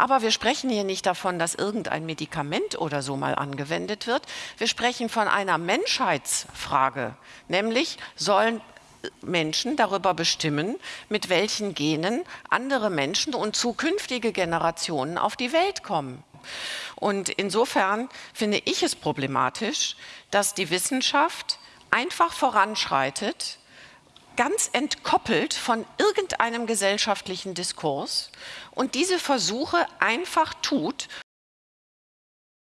Aber wir sprechen hier nicht davon, dass irgendein Medikament oder so mal angewendet wird. Wir sprechen von einer Menschheitsfrage, nämlich sollen Menschen darüber bestimmen, mit welchen Genen andere Menschen und zukünftige Generationen auf die Welt kommen. Und insofern finde ich es problematisch, dass die Wissenschaft einfach voranschreitet, ganz entkoppelt von irgendeinem gesellschaftlichen Diskurs und diese Versuche einfach tut,